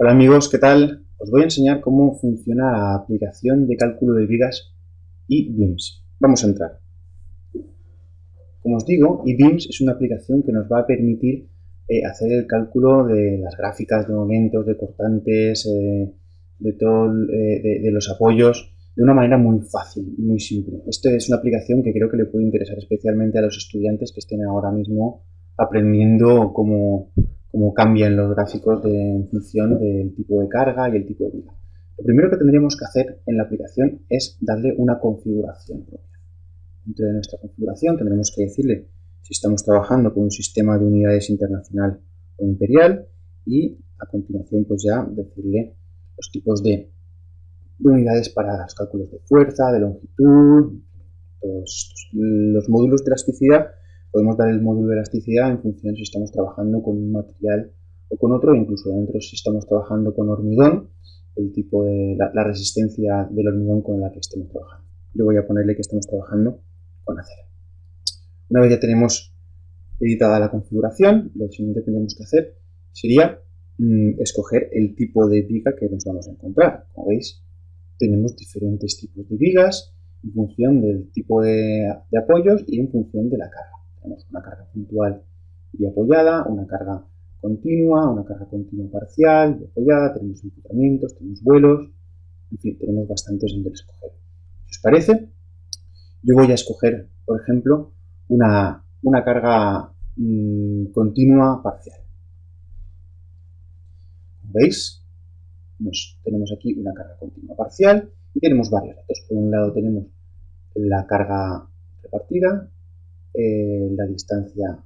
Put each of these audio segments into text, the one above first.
Hola amigos, ¿qué tal? Os voy a enseñar cómo funciona la aplicación de cálculo de vigas eBeams. Vamos a entrar. Como os digo, eBeams es una aplicación que nos va a permitir eh, hacer el cálculo de las gráficas de momentos, de cortantes, eh, de, todo, eh, de, los apoyos, de una manera muy fácil y muy simple. Esta es una aplicación que creo que le puede interesar especialmente a los estudiantes que estén ahora mismo aprendiendo cómo cómo cambian los gráficos de, en función del tipo de carga y el tipo de vida. Lo primero que tendríamos que hacer en la aplicación es darle una configuración propia. Dentro de nuestra configuración tendremos que decirle si estamos trabajando con un sistema de unidades internacional o imperial y a continuación pues ya decirle los tipos de, unidades para los cálculos de fuerza, de longitud, todos Los módulos de elasticidad Podemos dar el módulo de elasticidad en función si estamos trabajando con un material o con otro, incluso dentro si estamos trabajando con hormigón, el tipo de la, resistencia del hormigón con la que estemos trabajando. Yo voy a ponerle que estamos trabajando con acero. Una vez ya tenemos editada la configuración, lo siguiente que tendríamos que hacer sería mm, escoger el tipo de viga que nos vamos a encontrar. Como veis, tenemos diferentes tipos de vigas en función del tipo de apoyos y en función de la carga. Tenemos una carga puntual y apoyada, una carga continua, una carga continua parcial y apoyada, tenemos equipamientos, tenemos vuelos, en fin, tenemos bastantes donde escoger. Si os parece, yo voy a escoger, por ejemplo, una, carga mm, continua parcial. ¿Veis? tenemos aquí una carga continua parcial y tenemos varios datos. Por un lado tenemos la carga repartida, eh, la distancia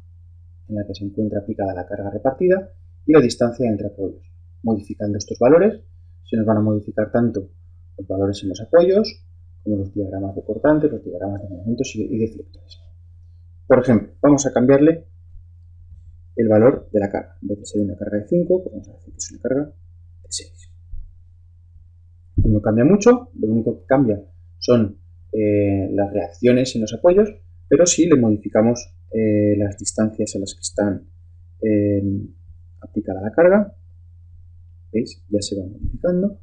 en la que se encuentra aplicada la carga repartida y la distancia entre apoyos. Modificando estos valores, se nos van a modificar tanto los valores en los apoyos como los diagramas de cortantes, los diagramas de momentos y deflectores. Por ejemplo, vamos a cambiarle el valor de la carga. En vez de ser una carga de 5, pues vamos a decir que es una carga de 6. No cambia mucho, lo único que cambia son eh, las reacciones en los apoyos pero si le modificamos eh, las distancias a las que están eh, aplicada la carga, ¿veis? Ya se va modificando.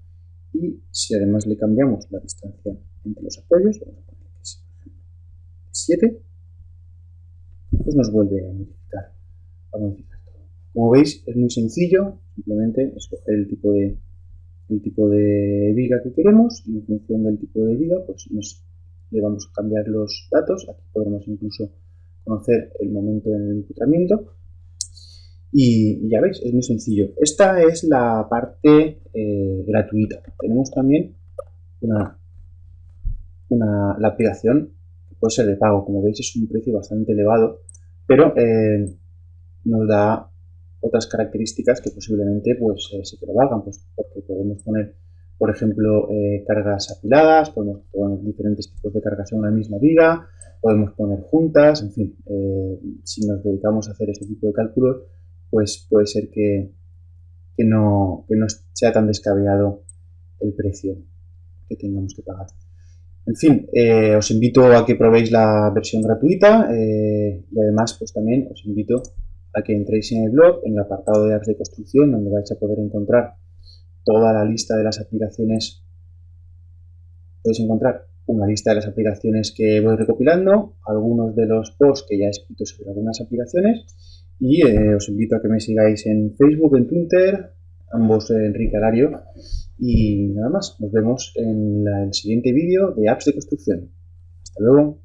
Y si además le cambiamos la distancia entre los apoyos, vamos a poner que es 7, pues nos vuelve a modificar, todo. Como veis, es muy sencillo, simplemente escoger el tipo de el tipo de viga que queremos y en función del tipo de viga pues nos le vamos a cambiar los datos, aquí podremos incluso conocer el momento en el y ya veis, es muy sencillo. Esta es la parte eh, gratuita. Tenemos también una, una, la aplicación que puede ser de pago. Como veis es un precio bastante elevado, pero eh, nos da otras características que posiblemente pues, eh, se te valgan, pues, porque podemos poner por ejemplo, eh, cargas apiladas, podemos poner diferentes tipos de cargas en una misma viga, podemos poner juntas, en fin, eh, si nos dedicamos a hacer este tipo de cálculos, pues puede ser que, no, no sea tan descabellado el precio que tengamos que pagar. En fin, eh, os invito a que probéis la versión gratuita y además pues también os invito a que entréis en el blog, en el apartado de apps de construcción, donde vais a poder encontrar toda la lista de las aplicaciones, podéis encontrar una lista de las aplicaciones que voy recopilando, algunos de los posts que ya he escrito sobre algunas aplicaciones y eh, os invito a que me sigáis en Facebook, en Twitter, ambos Enrique Alario y nada más, nos vemos en el siguiente vídeo de apps de construcción. Hasta luego.